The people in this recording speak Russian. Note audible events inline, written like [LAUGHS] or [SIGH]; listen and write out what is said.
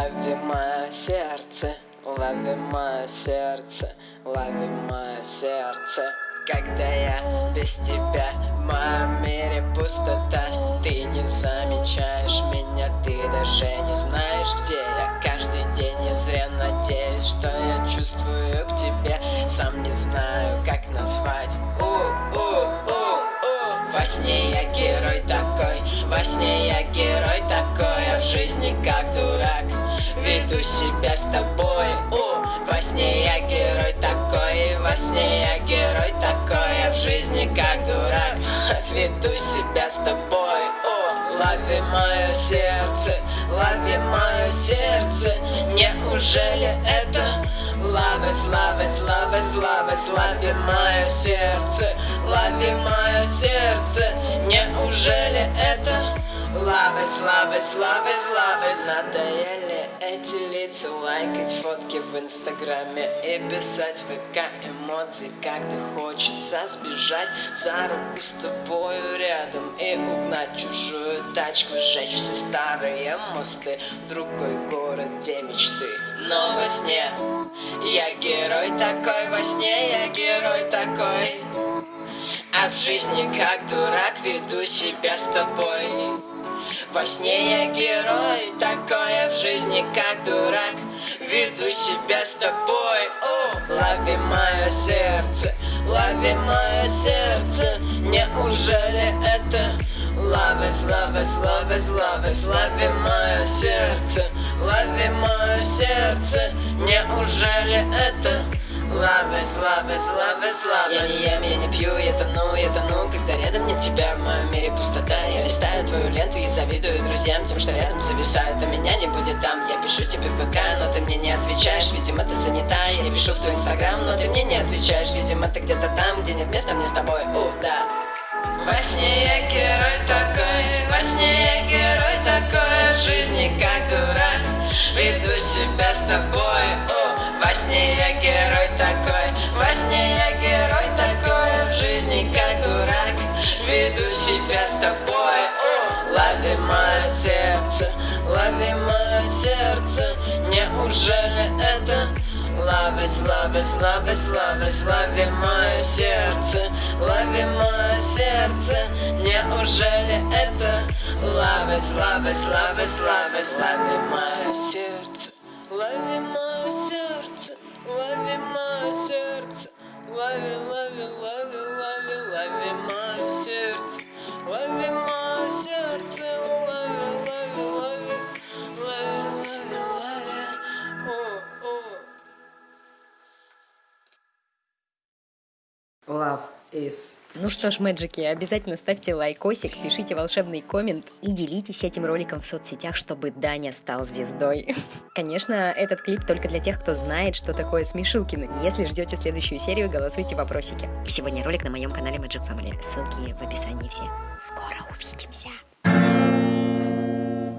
Лови мое сердце, лови мое сердце Когда я без тебя, в моем мире пустота. Ты не замечаешь меня, ты даже не знаешь, где я. Каждый день я зря надеюсь, что я чувствую к тебе. Сам не знаю, как назвать. У-у-у-у Во сне я герой такой, во сне я герой веду себя с тобой. О, во сне я герой такой, во сне я герой такой А в жизни как дурак, [LAUGHS] веду себя с тобой. О, лови мое сердце, лови мое сердце. Неужели это Лавы, славы, славы, славы, слави мое сердце Лови мое сердце. Неужели это Лавы, славы, славы, славы Надоели эти лица Лайкать фотки в инстаграме И писать в ВК эмоции Когда хочется сбежать За руку с тобою рядом И угнать чужую тачку Сжечь все старые мосты. В другой город, где мечты Но во сне. Я герой такой Во сне я герой такой. А в жизни как дурак веду себя с тобой во сне я герой, такое в жизни как дурак. Веду себя с тобой, о, лови мое сердце, лови мое сердце. Неужели это Лови, славы, славы, славы, слави мое сердце Лови мое сердце. Неужели это Славы, славы, славы, славы. Я не ем, я не пью, я тону, я тону Когда рядом нет тебя, в моем мире пустота. Я листаю твою ленту и завидую друзьям Тем, что рядом зависают, а меня не будет там. Я пишу тебе в ВК, но ты мне не отвечаешь. Видимо, ты занята, я пишу в твой инстаграм Но ты мне не отвечаешь, видимо, ты где-то там Где нет места мне с тобой, о, да. Во сне я герой такой, во сне я герой такой, в жизни как дурак, веду себя с тобой, о, во сне я герой такой, во сне я герой такой, в жизни как дурак, веду себя с тобой, лови мое сердце, лови мое сердце, неужели это. Лови, слави, слави, слави, слави мое сердце Лови мое сердце Неужели это. Лови, слави, слави, слави, слави мое Love is Ну что ж, мэджики, обязательно ставьте лайкосик, пишите волшебный коммент и делитесь этим роликом в соцсетях, чтобы Даня стал звездой. [LAUGHS] Конечно, этот клип только для тех, кто знает, что такое Смешилкины. Если ждете следующую серию, голосуйте в вопросике. И сегодня ролик на моем канале Magic Family. Ссылки в описании все. Скоро увидимся.